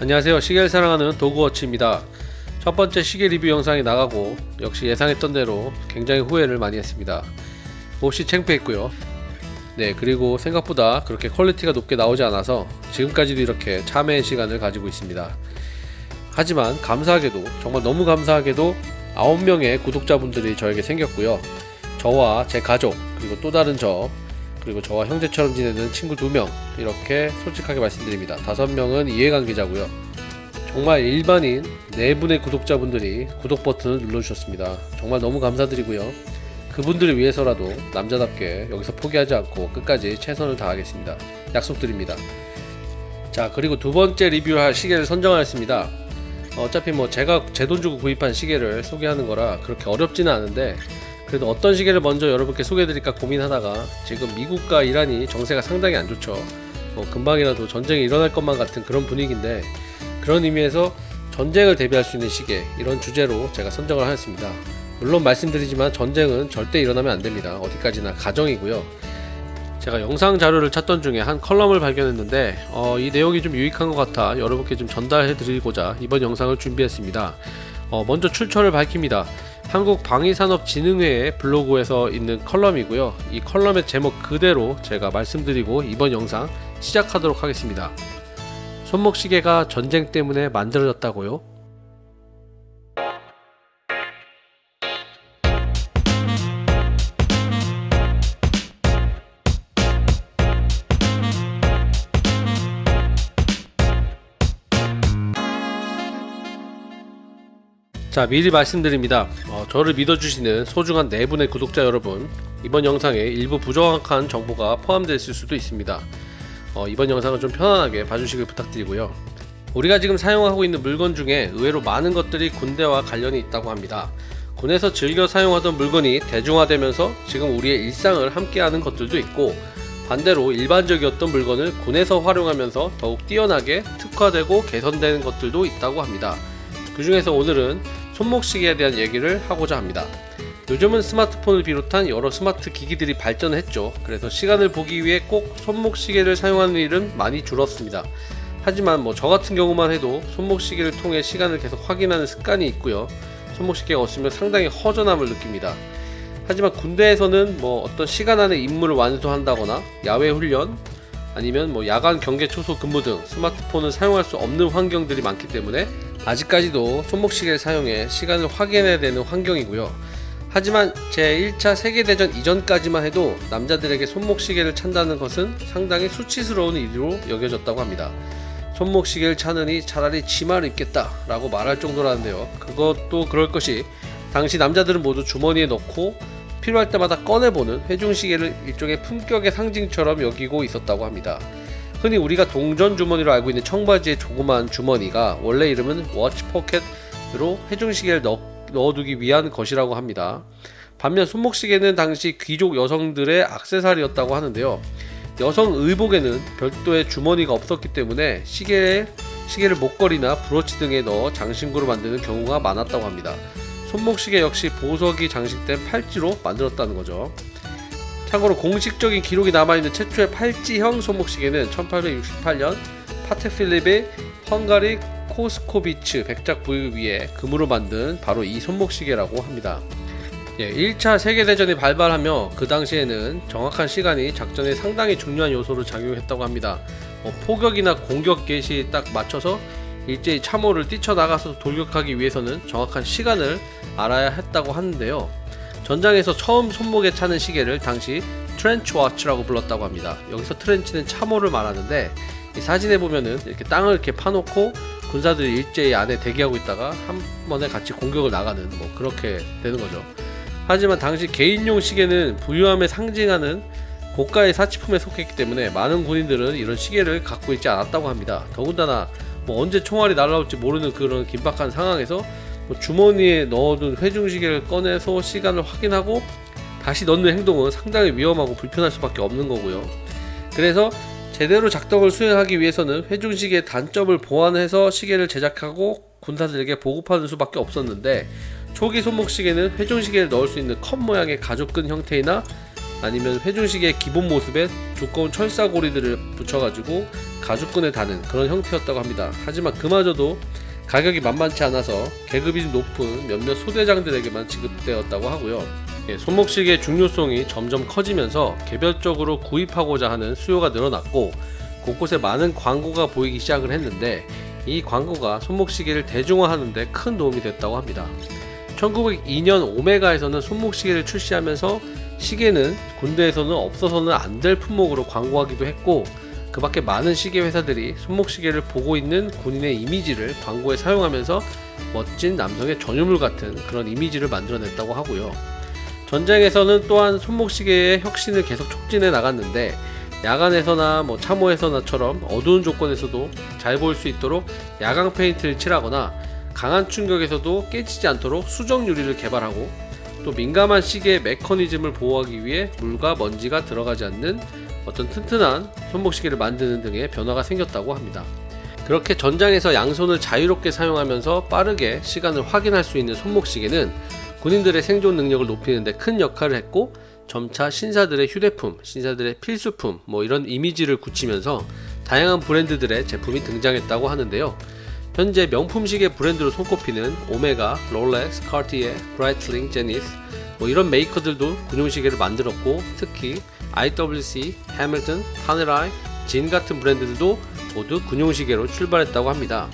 안녕하세요. 시계를 사랑하는 도그워치입니다. 첫 번째 시계 리뷰 영상이 나가고 역시 예상했던 대로 굉장히 후회를 많이 했습니다. 몹시 창피했고요. 네 그리고 생각보다 그렇게 퀄리티가 높게 나오지 않아서 지금까지도 이렇게 참회의 시간을 가지고 있습니다. 하지만 감사하게도 정말 너무 감사하게도 9명의 구독자분들이 저에게 생겼고요. 저와 제 가족 그리고 또 다른 저 그리고 저와 형제처럼 지내는 친구 2명 이렇게 솔직하게 말씀드립니다. 5명은 이해관계자고요. 정말 일반인 4분의 구독자분들이 구독 버튼을 눌러주셨습니다. 정말 너무 감사드리고요. 그분들을 위해서라도 남자답게 여기서 포기하지 않고 끝까지 최선을 다하겠습니다. 약속드립니다. 자 그리고 두 번째 리뷰할 시계를 선정하였습니다. 어차피 뭐 제가 제 돈 주고 구입한 시계를 소개하는 거라 그렇게 어렵지는 않은데 그래도 어떤 시계를 먼저 여러분께 소개해드릴까 고민하다가 지금 미국과 이란이 정세가 상당히 안 좋죠. 뭐 금방이라도 전쟁이 일어날 것만 같은 그런 분위기인데 그런 의미에서 전쟁을 대비할 수 있는 시계 이런 주제로 제가 선정을 하였습니다. 물론 말씀드리지만 전쟁은 절대 일어나면 안 됩니다. 어디까지나 가정이고요. 제가 영상 자료를 찾던 중에 한 칼럼을 발견했는데 어, 이 내용이 좀 유익한 것 같아 여러분께 좀 전달해 드리고자 이번 영상을 준비했습니다. 어, 먼저 출처를 밝힙니다. 한국방위산업진흥회의 블로그에서 있는 칼럼이고요. 이 칼럼의 제목 그대로 제가 말씀드리고 이번 영상 시작하도록 하겠습니다. 손목시계가 전쟁 때문에 만들어졌다고요? 자 미리 말씀드립니다. 어, 저를 믿어주시는 소중한 4분의 구독자 여러분 이번 영상에 일부 부정확한 정보가 포함되어 있을 수도 있습니다. 어, 이번 영상은 좀 편안하게 봐주시길 부탁드리고요. 우리가 지금 사용하고 있는 물건 중에 의외로 많은 것들이 군대와 관련이 있다고 합니다. 군에서 즐겨 사용하던 물건이 대중화되면서 지금 우리의 일상을 함께하는 것들도 있고 반대로 일반적이었던 물건을 군에서 활용하면서 더욱 뛰어나게 특화되고 개선되는 것들도 있다고 합니다. 그 중에서 오늘은 손목시계에 대한 얘기를 하고자 합니다. 요즘은 스마트폰을 비롯한 여러 스마트 기기들이 발전했죠. 그래서 시간을 보기 위해 꼭 손목시계를 사용하는 일은 많이 줄었습니다. 하지만 뭐 저 같은 경우만 해도 손목시계를 통해 시간을 계속 확인하는 습관이 있고요. 손목시계가 없으면 상당히 허전함을 느낍니다. 하지만 군대에서는 뭐 어떤 시간 안에 임무를 완수한다거나 야외 훈련 아니면 뭐 야간 경계 초소 근무 등 스마트폰을 사용할 수 없는 환경들이 많기 때문에 아직까지도 손목시계를 사용해 시간을 확인해야 되는 환경이고요. 하지만 제1차 세계대전 이전까지만 해도 남자들에게 손목시계를 찬다는 것은 상당히 수치스러운 일로 여겨졌다고 합니다. 손목시계를 차느니 차라리 치마를 입겠다 라고 말할 정도라는데요. 그것도 그럴 것이 당시 남자들은 모두 주머니에 넣고 필요할 때마다 꺼내보는 회중시계를 일종의 품격의 상징처럼 여기고 있었다고 합니다. 흔히 우리가 동전 주머니로 알고 있는 청바지의 조그마한 주머니가 원래 이름은 워치 포켓으로 해중시계를 넣, 넣어두기 위한 것이라고 합니다. 반면 손목시계는 당시 귀족 여성들의 악세사리였다고 하는데요. 여성 의복에는 별도의 주머니가 없었기 때문에 시계에 시계를 목걸이나 브로치 등에 넣어 장신구로 만드는 경우가 많았다고 합니다. 손목시계 역시 보석이 장식된 팔찌로 만들었다는 거죠. 참고로 공식적인 기록이 남아있는 최초의 팔찌형 손목시계는 1868년 파텍 필립의 헝가리 코스코비츠 백작 부위 위에 금으로 만든 바로 이 손목시계라고 합니다. 예, 1차 세계대전이 발발하며 그 당시에는 정확한 시간이 작전에 상당히 중요한 요소로 작용했다고 합니다. 뭐 포격이나 공격 개시 딱 맞춰서 일제히 참호를 뛰쳐나가서 돌격하기 위해서는 정확한 시간을 알아야 했다고 하는데요. 전장에서 처음 손목에 차는 시계를 당시 트렌치 워치라고 불렀다고 합니다. 여기서 트렌치는 참호를 말하는데 이 사진에 보면은 이렇게 땅을 이렇게 파놓고 군사들이 일제히 안에 대기하고 있다가 한 번에 같이 공격을 나가는 뭐 그렇게 되는 거죠. 하지만 당시 개인용 시계는 부유함을 상징하는 고가의 사치품에 속했기 때문에 많은 군인들은 이런 시계를 갖고 있지 않았다고 합니다. 더군다나 뭐 언제 총알이 날아올지 모르는 그런 긴박한 상황에서 뭐 주머니에 넣어둔 회중시계를 꺼내서 시간을 확인하고 다시 넣는 행동은 상당히 위험하고 불편할 수밖에 없는 거고요. 그래서 제대로 작동을 수행하기 위해서는 회중시계의 단점을 보완해서 시계를 제작하고 군사들에게 보급하는 수밖에 없었는데 초기 손목시계는 회중시계를 넣을 수 있는 컵 모양의 가죽끈 형태이나 아니면 회중식의 기본 모습에 두꺼운 철사고리들을 붙여가지고 가죽끈에 다는 그런 형태였다고 합니다. 하지만 그마저도 가격이 만만치 않아서 계급이 좀 높은 몇몇 소대장들에게만 지급되었다고 하고요. 예, 손목시계의 중요성이 점점 커지면서 개별적으로 구입하고자 하는 수요가 늘어났고 곳곳에 많은 광고가 보이기 시작을 했는데 이 광고가 손목시계를 대중화하는 데 큰 도움이 됐다고 합니다. 1902년 오메가에서는 손목시계를 출시하면서 시계는 군대에서는 없어서는 안 될 품목으로 광고하기도 했고 그 밖에 많은 시계 회사들이 손목시계를 보고 있는 군인의 이미지를 광고에 사용하면서 멋진 남성의 전유물 같은 그런 이미지를 만들어냈다고 하고요. 전쟁에서는 또한 손목시계의 혁신을 계속 촉진해 나갔는데 야간에서나 뭐 참호에서나처럼 어두운 조건에서도 잘 보일 수 있도록 야광 페인트를 칠하거나 강한 충격에서도 깨지지 않도록 수정 유리를 개발하고 또 민감한 시계의 메커니즘을 보호하기 위해 물과 먼지가 들어가지 않는 어떤 튼튼한 손목시계를 만드는 등의 변화가 생겼다고 합니다. 그렇게 전장에서 양손을 자유롭게 사용하면서 빠르게 시간을 확인할 수 있는 손목시계는 군인들의 생존 능력을 높이는 데 큰 역할을 했고 점차 신사들의 휴대품, 신사들의 필수품 뭐 이런 이미지를 굳히면서 다양한 브랜드들의 제품이 등장했다고 하는데요. 현재 명품 시계 브랜드로 손꼽히는 오메가, 롤렉스, 카티에, 브라이틀링, 제니스 뭐 이런 메이커들도 군용 시계를 만들었고 특히 IWC, 해밀턴, 파네라이, 진 같은 브랜드들도 모두 군용 시계로 출발했다고 합니다.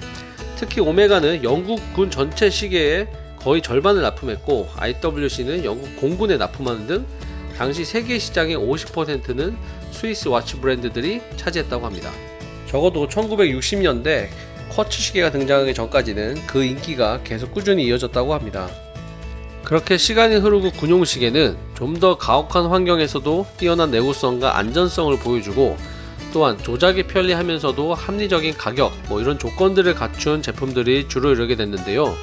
특히 오메가는 영국 군 전체 시계의 거의 절반을 납품했고 IWC는 영국 공군에 납품하는 등 당시 세계 시장의 50%는 스위스 와치 브랜드들이 차지했다고 합니다. 적어도 1960년대 쿼츠 시계가 등장하기 전까지는 그 인기가 계속 꾸준히 이어졌다고 합니다. 그렇게 시간이 흐르고 군용 시계는 좀 더 가혹한 환경에서도 뛰어난 내구성과 안전성을 보여주고 또한 조작이 편리하면서도 합리적인 가격 뭐 이런 조건들을 갖춘 제품들이 주로 이르게 됐는데요.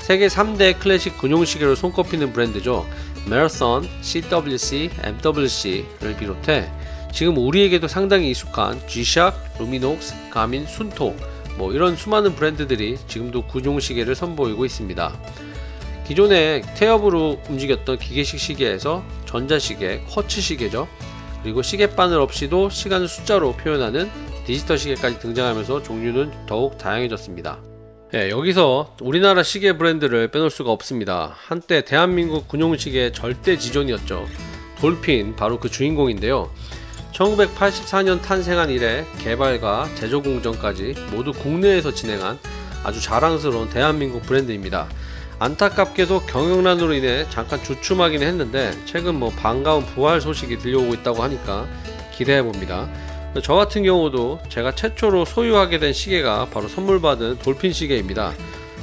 세계 3대 클래식 군용 시계로 손꼽히는 브랜드죠. 메라톤, CWC, MWC를 비롯해 지금 우리에게도 상당히 익숙한 G-SHOCK, 루미녹스, 가민, 순토 뭐 이런 수많은 브랜드들이 지금도 군용 시계를 선보이고 있습니다. 기존에 태엽으로 움직였던 기계식 시계에서 전자시계, 쿼츠 시계죠. 그리고 시계바늘 없이도 시간을 숫자로 표현하는 디지털 시계까지 등장하면서 종류는 더욱 다양해졌습니다. 예, 여기서 우리나라 시계 브랜드를 빼놓을 수가 없습니다. 한때 대한민국 군용시계의 절대 지존이었죠. 돌핀, 바로 그 주인공인데요. 1984년 탄생한 이래 개발과 제조 공정까지 모두 국내에서 진행한 아주 자랑스러운 대한민국 브랜드입니다. 안타깝게도 경영난으로 인해 잠깐 주춤하긴 했는데 최근 뭐 반가운 부활 소식이 들려오고 있다고 하니까 기대해 봅니다. 저 같은 경우도 제가 최초로 소유하게 된 시계가 바로 선물 받은 돌핀 시계입니다.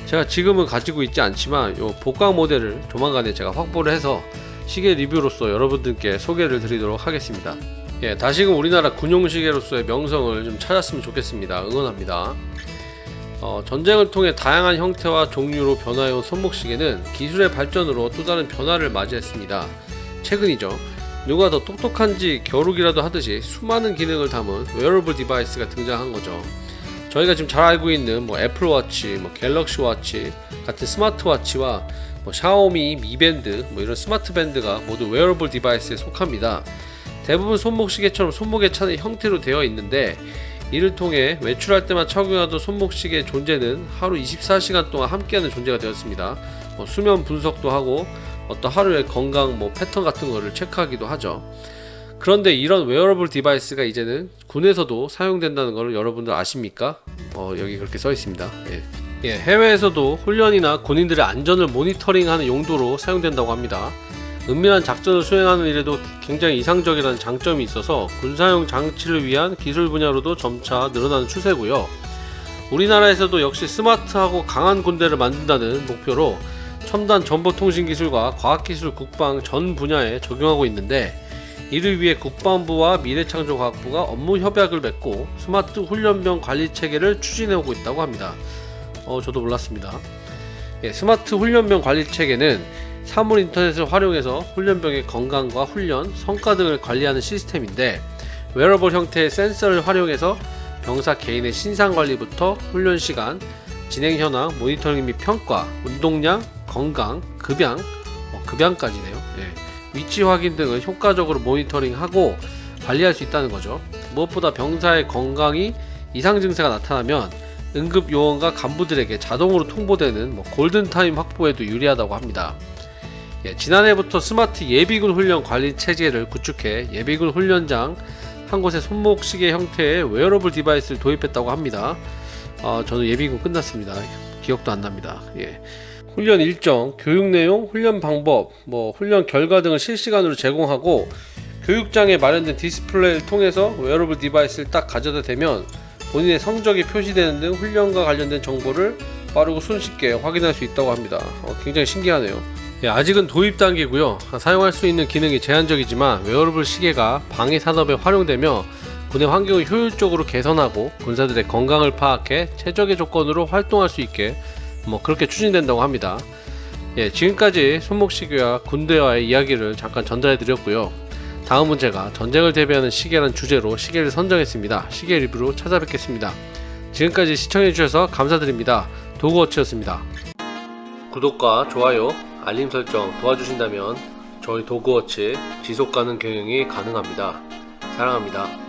제가 지금은 가지고 있지 않지만 요 복강 모델을 조만간에 제가 확보를 해서 시계 리뷰로서 여러분들께 소개를 드리도록 하겠습니다. 예, 다시금 우리나라 군용 시계로서의 명성을 좀 찾았으면 좋겠습니다. 응원합니다. 어, 전쟁을 통해 다양한 형태와 종류로 변화해온 손목시계는 기술의 발전으로 또 다른 변화를 맞이했습니다. 최근이죠. 누가 더 똑똑한지 겨루기라도 하듯이 수많은 기능을 담은 웨어러블 디바이스가 등장한 거죠. 저희가 지금 잘 알고 있는 뭐 애플워치, 뭐 갤럭시 워치 같은 스마트워치와 뭐 샤오미 미밴드 뭐 이런 스마트 밴드가 모두 웨어러블 디바이스에 속합니다. 대부분 손목시계처럼 손목에 차는 형태로 되어 있는데 이를 통해 외출할 때만 착용하던 손목시계의 존재는 하루 24시간 동안 함께하는 존재가 되었습니다. 뭐 수면 분석도 하고 어떤 하루의 건강 뭐 패턴 같은 거를 체크하기도 하죠. 그런데 이런 웨어러블 디바이스가 이제는 군에서도 사용된다는 것을 여러분들 아십니까? 어, 여기 그렇게 써 있습니다. 예. 예, 해외에서도 훈련이나 군인들의 안전을 모니터링하는 용도로 사용된다고 합니다. 은밀한 작전을 수행하는 일에도 굉장히 이상적이라는 장점이 있어서 군사용 장치를 위한 기술 분야로도 점차 늘어나는 추세고요. 우리나라에서도 역시 스마트하고 강한 군대를 만든다는 목표로 첨단 정보통신 기술과 과학기술 국방 전 분야에 적용하고 있는데 이를 위해 국방부와 미래창조과학부가 업무 협약을 맺고 스마트 훈련병 관리 체계를 추진해 오고 있다고 합니다. 어, 저도 몰랐습니다. 예, 스마트 훈련병 관리 체계는 사물 인터넷을 활용해서 훈련병의 건강과 훈련, 성과 등을 관리하는 시스템인데 웨어러블 형태의 센서를 활용해서 병사 개인의 신상 관리부터 훈련 시간, 진행 현황, 모니터링 및 평가, 운동량, 건강, 급양, 어, 급양까지네요. 예. 위치 확인 등을 효과적으로 모니터링하고 관리할 수 있다는 거죠. 무엇보다 병사의 건강이 이상 증세가 나타나면 응급 요원과 간부들에게 자동으로 통보되는 뭐 골든타임 확보에도 유리하다고 합니다. 예, 지난해부터 스마트 예비군 훈련 관리 체계를 구축해 예비군 훈련장 한 곳에 손목 시계 형태의 웨어러블 디바이스를 도입했다고 합니다. 어, 저는 예비군 끝났습니다. 기억도 안 납니다. 예. 훈련 일정, 교육 내용, 훈련 방법, 뭐 훈련 결과 등을 실시간으로 제공하고 교육장에 마련된 디스플레이를 통해서 웨어러블 디바이스를 딱 가져다 대면 본인의 성적이 표시되는 등 훈련과 관련된 정보를 빠르고 손쉽게 확인할 수 있다고 합니다. 어, 굉장히 신기하네요. 예, 아직은 도입 단계고요. 사용할 수 있는 기능이 제한적이지만 웨어러블 시계가 방위 산업에 활용되며 군의 환경을 효율적으로 개선하고 군사들의 건강을 파악해 최적의 조건으로 활동할 수 있게 뭐 그렇게 추진된다고 합니다. 예, 지금까지 손목시계와 군대와의 이야기를 잠깐 전달해 드렸고요. 다음 문제가 전쟁을 대비하는 시계란 주제로 시계를 선정했습니다. 시계 리뷰로 찾아뵙겠습니다. 지금까지 시청해 주셔서 감사드립니다. 도그워치였습니다. 구독과 좋아요, 알림 설정 도와주신다면 저희 도그워치 지속 가능 경영이 가능합니다. 사랑합니다.